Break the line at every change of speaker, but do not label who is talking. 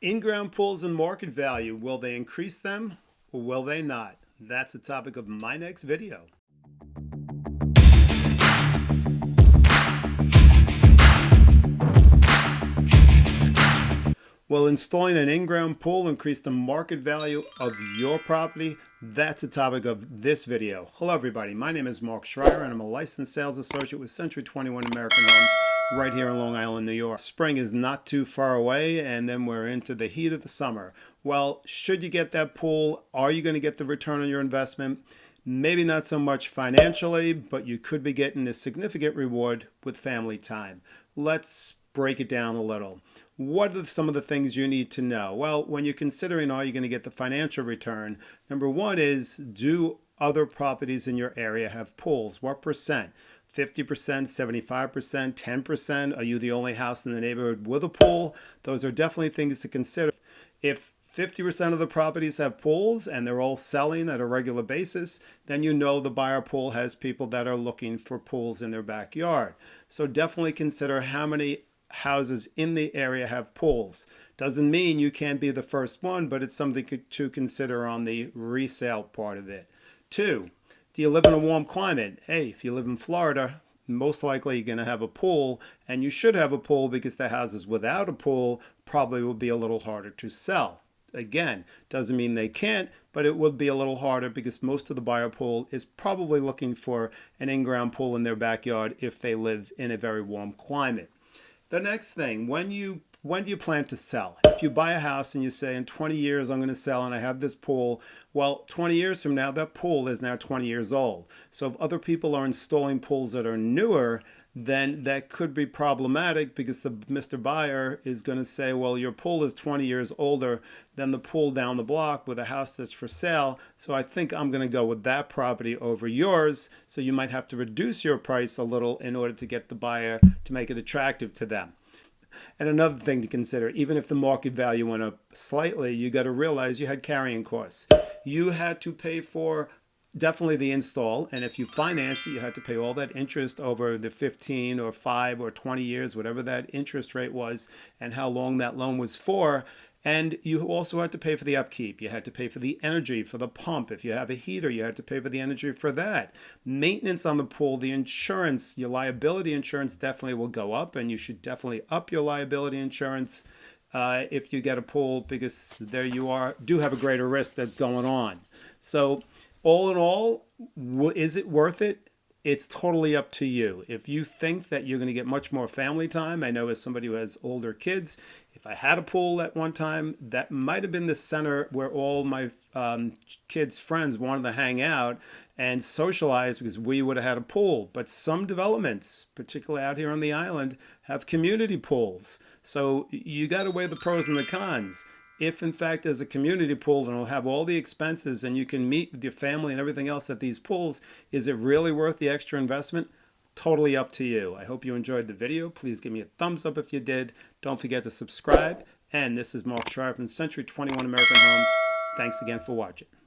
In-ground pools and market value, will they increase them or will they not? That's the topic of my next video. Will installing an in-ground pool increase the market value of your property? That's the topic of this video. Hello everybody, my name is Mark Schreier and I'm a licensed sales associate with Century 21 American Homes right here in Long Island, New York. Spring is not too far away and then we're into the heat of the summer. Well, should you get that pool, are you going to get the return on your investment? Maybe not so much financially, but you could be getting a significant reward with family time. Let's break it down a little. What are some of the things you need to know? Well, when you're considering are you going to get the financial return, number one is do other properties in your area have pools? What percent? 50%, 75%, 10%? Are you the only house in the neighborhood with a pool? Those are definitely things to consider. If 50% of the properties have pools and they're all selling at a regular basis, then you know the buyer pool has people that are looking for pools in their backyard. So definitely consider how many houses in the area have pools. Doesn't mean you can't be the first one, but it's something to consider on the resale part of it. Two, do you live in a warm climate? Hey, if you live in Florida, most likely you're going to have a pool, and you should have a pool because the houses without a pool probably will be a little harder to sell. Again, doesn't mean they can't, but it would be a little harder because most of the buyer pool is probably looking for an in-ground pool in their backyard if they live in a very warm climate. The next thing, when you when do you plan to sell? If you buy a house and you say in 20 years I'm going to sell and I have this pool, well, 20 years from now that pool is now 20 years old. So if other people are installing pools that are newer, then that could be problematic because the Mr. Buyer is going to say, well, your pool is 20 years older than the pool down the block with a house that's for sale. So I think I'm going to go with that property over yours. So you might have to reduce your price a little in order to get the buyer to make it attractive to them. And another thing to consider, even if the market value went up slightly, you got to realize you had carrying costs. You had to pay for definitely the install. And if you finance it, you had to pay all that interest over the 15 or 5 or 20 years, whatever that interest rate was, and how long that loan was for. And you also had to pay for the upkeep. You had to pay for the energy for the pump. If you have a heater, you had to pay for the energy for that. Maintenance on the pool, the insurance, your liability insurance definitely will go up, and you should definitely up your liability insurance uh, if you get a pool because there you are, do have a greater risk that's going on. So all in all, is it worth it? It's totally up to you. If you think that you're going to get much more family time, I know as somebody who has older kids, if I had a pool at one time, that might have been the center where all my um, kids' friends wanted to hang out and socialize because we would have had a pool. But some developments, particularly out here on the island, have community pools. So you got to weigh the pros and the cons if in fact there's a community pool and it'll have all the expenses and you can meet with your family and everything else at these pools, is it really worth the extra investment? Totally up to you. I hope you enjoyed the video. Please give me a thumbs up if you did. Don't forget to subscribe. And this is Mark Schreier from Century 21 American Homes. Thanks again for watching.